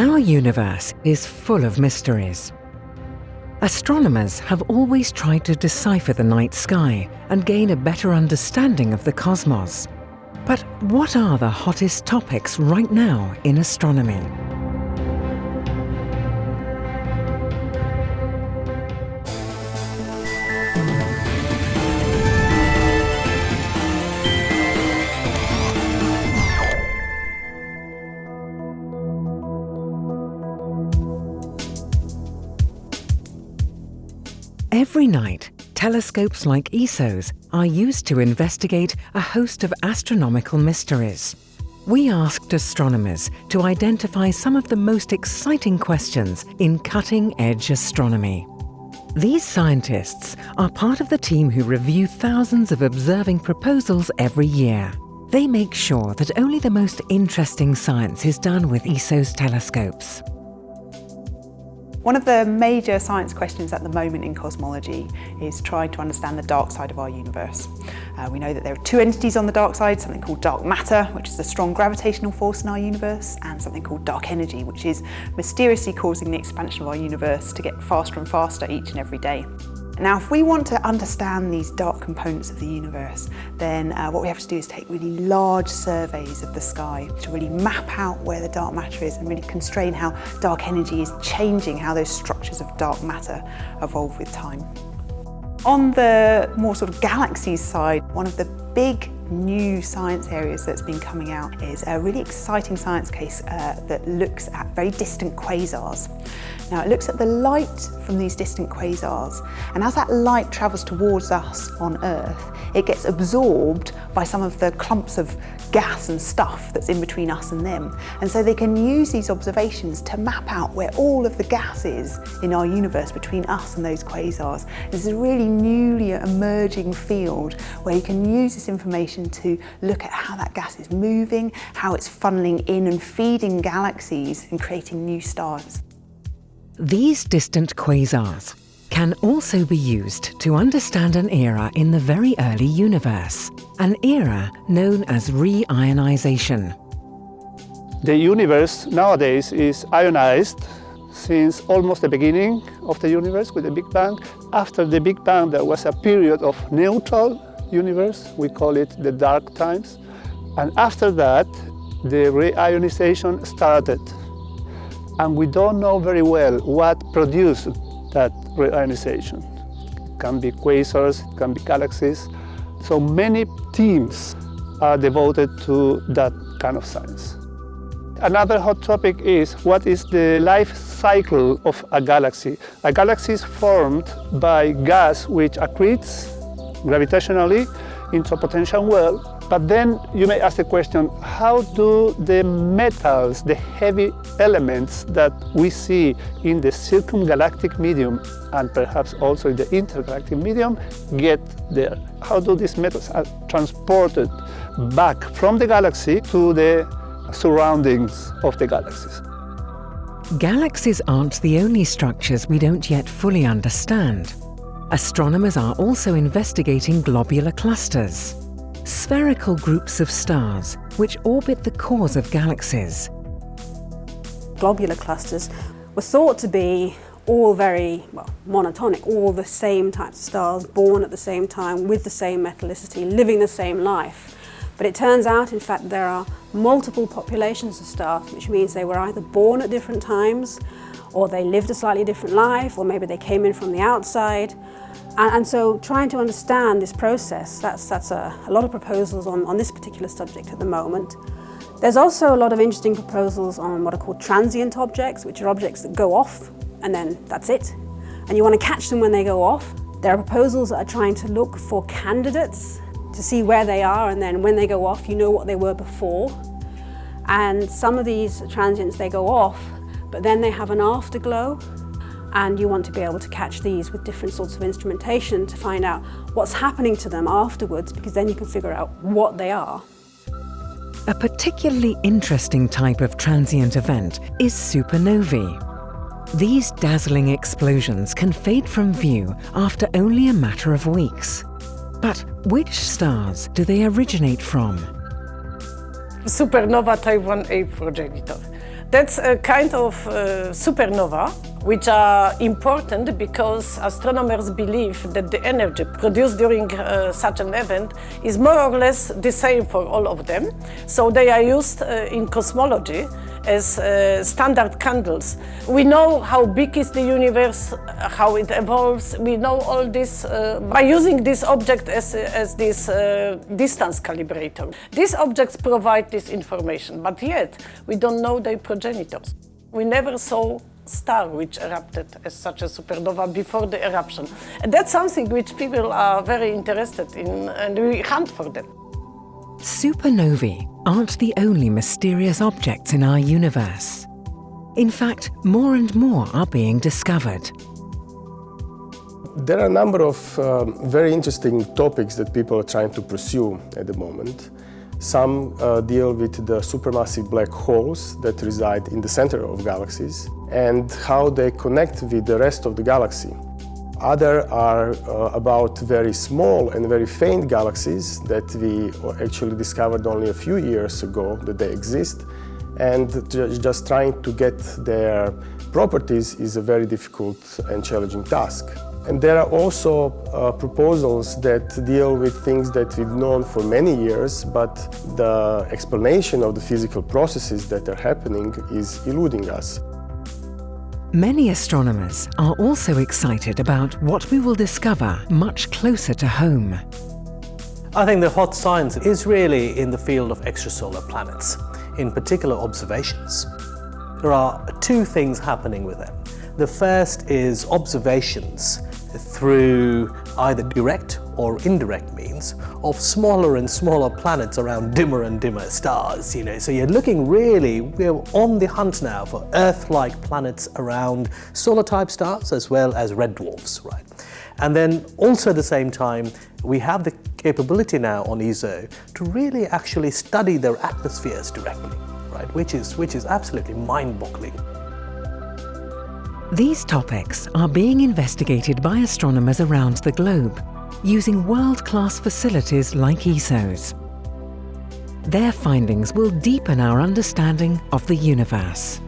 Our universe is full of mysteries. Astronomers have always tried to decipher the night sky and gain a better understanding of the cosmos. But what are the hottest topics right now in astronomy? Every night, telescopes like ESO's are used to investigate a host of astronomical mysteries. We asked astronomers to identify some of the most exciting questions in cutting-edge astronomy. These scientists are part of the team who review thousands of observing proposals every year. They make sure that only the most interesting science is done with ESO's telescopes. One of the major science questions at the moment in cosmology is trying to understand the dark side of our universe. Uh, we know that there are two entities on the dark side, something called dark matter, which is a strong gravitational force in our universe, and something called dark energy, which is mysteriously causing the expansion of our universe to get faster and faster each and every day. Now, if we want to understand these dark components of the universe, then uh, what we have to do is take really large surveys of the sky to really map out where the dark matter is and really constrain how dark energy is changing how those structures of dark matter evolve with time. On the more sort of galaxies side, one of the big new science areas that's been coming out is a really exciting science case uh, that looks at very distant quasars. Now it looks at the light from these distant quasars and as that light travels towards us on Earth it gets absorbed by some of the clumps of gas and stuff that's in between us and them and so they can use these observations to map out where all of the gas is in our universe between us and those quasars. This is a really newly emerging field where you can use this information to look at how that gas is moving, how it's funneling in and feeding galaxies and creating new stars. These distant quasars can also be used to understand an era in the very early universe, an era known as re-ionization. The universe nowadays is ionized since almost the beginning of the universe with the Big Bang. After the Big Bang there was a period of neutral universe. We call it the dark times. And after that, the reionization started. And we don't know very well what produced that reionization. It can be quasars, it can be galaxies. So many teams are devoted to that kind of science. Another hot topic is what is the life cycle of a galaxy. A galaxy is formed by gas which accretes gravitationally into a potential well. But then you may ask the question, how do the metals, the heavy elements that we see in the circumgalactic medium and perhaps also in the intergalactic medium get there? How do these metals are transported back from the galaxy to the surroundings of the galaxies? Galaxies aren't the only structures we don't yet fully understand. Astronomers are also investigating globular clusters, spherical groups of stars which orbit the cores of galaxies. Globular clusters were thought to be all very well, monotonic, all the same types of stars, born at the same time, with the same metallicity, living the same life. But it turns out, in fact, there are multiple populations of stars, which means they were either born at different times, or they lived a slightly different life, or maybe they came in from the outside. And, and so trying to understand this process, that's, that's a, a lot of proposals on, on this particular subject at the moment. There's also a lot of interesting proposals on what are called transient objects, which are objects that go off and then that's it. And you want to catch them when they go off. There are proposals that are trying to look for candidates to see where they are and then when they go off, you know what they were before. And some of these transients, they go off but then they have an afterglow and you want to be able to catch these with different sorts of instrumentation to find out what's happening to them afterwards because then you can figure out what they are. A particularly interesting type of transient event is supernovae. These dazzling explosions can fade from view after only a matter of weeks. But which stars do they originate from? Supernova Type 1a progenitor. That's a kind of uh, supernova which are important because astronomers believe that the energy produced during uh, such an event is more or less the same for all of them. So they are used uh, in cosmology as uh, standard candles. We know how big is the universe, how it evolves. We know all this uh, by using this object as, as this uh, distance calibrator. These objects provide this information, but yet we don't know their progenitors. We never saw star which erupted as such a supernova before the eruption. And that's something which people are very interested in and we hunt for them. Supernovae aren't the only mysterious objects in our universe. In fact, more and more are being discovered. There are a number of um, very interesting topics that people are trying to pursue at the moment. Some uh, deal with the supermassive black holes that reside in the center of galaxies and how they connect with the rest of the galaxy. Other are uh, about very small and very faint galaxies that we actually discovered only a few years ago that they exist and just trying to get their properties is a very difficult and challenging task. And there are also uh, proposals that deal with things that we've known for many years, but the explanation of the physical processes that are happening is eluding us. Many astronomers are also excited about what we will discover much closer to home. I think the hot science is really in the field of extrasolar planets, in particular observations. There are two things happening with them. The first is observations through either direct or indirect means of smaller and smaller planets around dimmer and dimmer stars. You know, so you're looking really, we're on the hunt now for Earth-like planets around solar-type stars as well as red dwarfs, right? And then also at the same time, we have the capability now on ESO to really actually study their atmospheres directly, right? Which is, which is absolutely mind-boggling. These topics are being investigated by astronomers around the globe using world-class facilities like ESO's. Their findings will deepen our understanding of the universe.